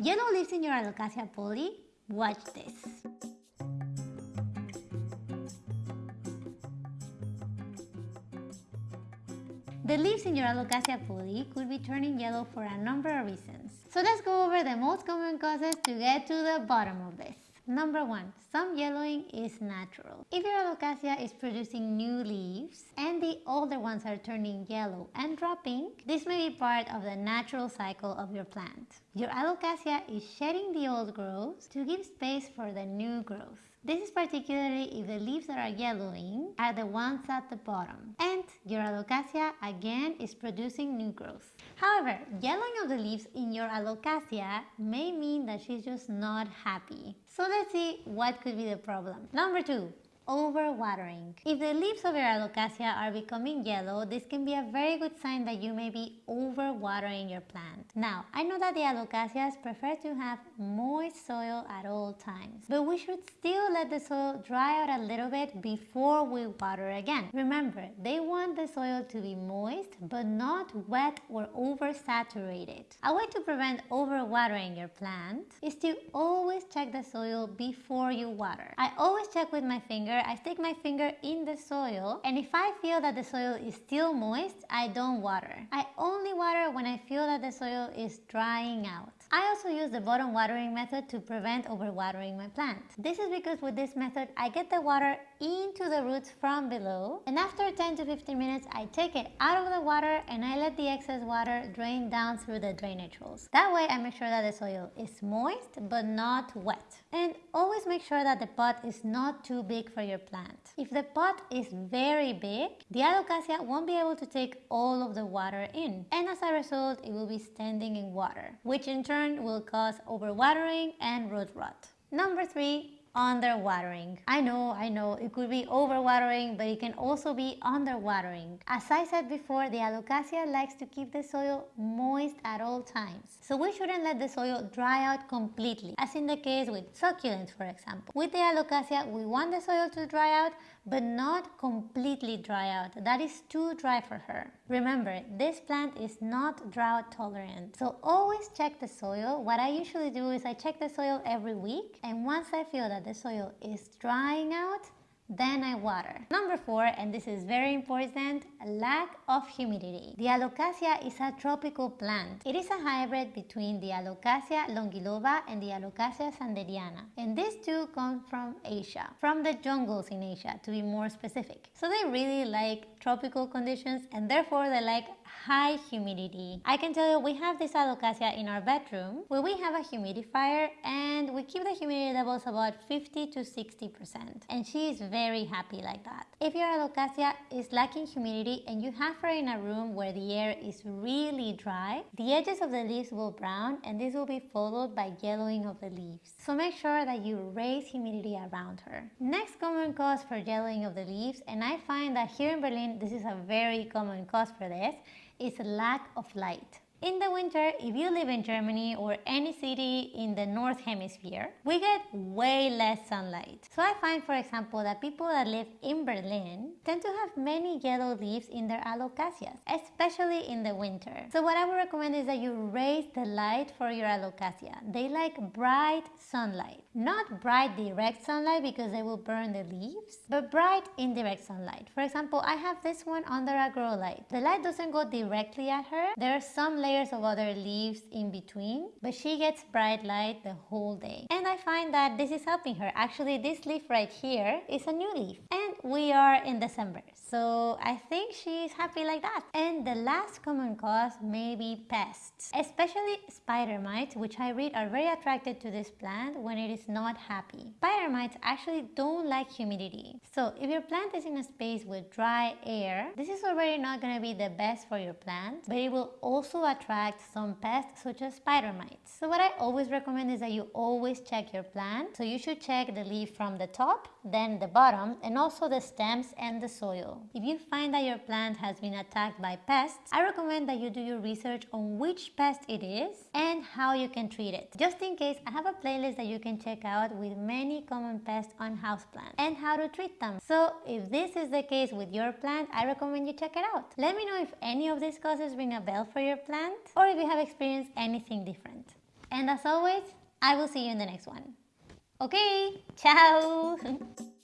Yellow leaves in your Alocasia Polly? Watch this. The leaves in your Alocasia Polly could be turning yellow for a number of reasons. So let's go over the most common causes to get to the bottom of this. Number one, some yellowing is natural. If your alocasia is producing new leaves and the older ones are turning yellow and dropping, this may be part of the natural cycle of your plant. Your alocasia is shedding the old growth to give space for the new growth. This is particularly if the leaves that are yellowing are the ones at the bottom and your alocasia again is producing new growth. However, yellowing of the leaves in your alocasia may mean that she's just not happy. So let's see what could be the problem. Number two, overwatering. If the leaves of your alocasia are becoming yellow, this can be a very good sign that you may be overwatering your plant. Now, I know that the alocasias prefer to have moist soil at all times, but we should still let the soil dry out a little bit before we water again. Remember, they want the soil to be moist, but not wet or oversaturated. A way to prevent overwatering your plant is to always check the soil before you water. I always check with my finger I stick my finger in the soil and if I feel that the soil is still moist, I don't water. I only water when I feel that the soil is drying out. I also use the bottom watering method to prevent overwatering my plant. This is because with this method, I get the water into the roots from below and after 10 to 15 minutes, I take it out of the water and I let the excess water drain down through the drainage holes. That way I make sure that the soil is moist but not wet. And always make sure that the pot is not too big for your plant. If the pot is very big, the alocasia won't be able to take all of the water in and as a result it will be standing in water, which in turn will cause overwatering and root rot. Number three, underwatering. I know, I know, it could be overwatering, but it can also be underwatering. As I said before, the alocasia likes to keep the soil moist at all times. So we shouldn't let the soil dry out completely, as in the case with succulents, for example. With the alocasia, we want the soil to dry out, but not completely dry out. That is too dry for her. Remember, this plant is not drought tolerant. So always check the soil. What I usually do is I check the soil every week and once I feel that the soil is drying out, then I water. Number four, and this is very important, lack of humidity. The Alocasia is a tropical plant. It is a hybrid between the Alocasia longiloba and the Alocasia sanderiana. And these two come from Asia, from the jungles in Asia to be more specific. So they really like tropical conditions and therefore they like high humidity. I can tell you we have this alocasia in our bedroom where we have a humidifier and we keep the humidity levels about 50 to 60% and she is very happy like that. If your alocasia is lacking humidity and you have her in a room where the air is really dry, the edges of the leaves will brown and this will be followed by yellowing of the leaves. So make sure that you raise humidity around her. Next common cause for yellowing of the leaves and I find that here in Berlin this is a very common cause for this is a lack of light. In the winter, if you live in Germany or any city in the North Hemisphere, we get way less sunlight. So I find, for example, that people that live in Berlin tend to have many yellow leaves in their alocasias, especially in the winter. So what I would recommend is that you raise the light for your alocasia. They like bright sunlight. Not bright direct sunlight because they will burn the leaves, but bright indirect sunlight. For example, I have this one under a grow light. The light doesn't go directly at her. There are some layers of other leaves in between, but she gets bright light the whole day. And I find that this is helping her. Actually, this leaf right here is a new leaf. And we are in December, so I think she's happy like that. And the last common cause may be pests, especially spider mites, which I read are very attracted to this plant when it is not happy. Spider mites actually don't like humidity. So if your plant is in a space with dry air, this is already not going to be the best for your plant, but it will also attract some pests such as spider mites. So what I always recommend is that you always check your plant. So you should check the leaf from the top, then the bottom, and also the stems and the soil. If you find that your plant has been attacked by pests, I recommend that you do your research on which pest it is and how you can treat it. Just in case, I have a playlist that you can check out with many common pests on houseplants and how to treat them. So if this is the case with your plant, I recommend you check it out. Let me know if any of these causes ring a bell for your plant or if you have experienced anything different. And as always, I will see you in the next one. Okay, ciao!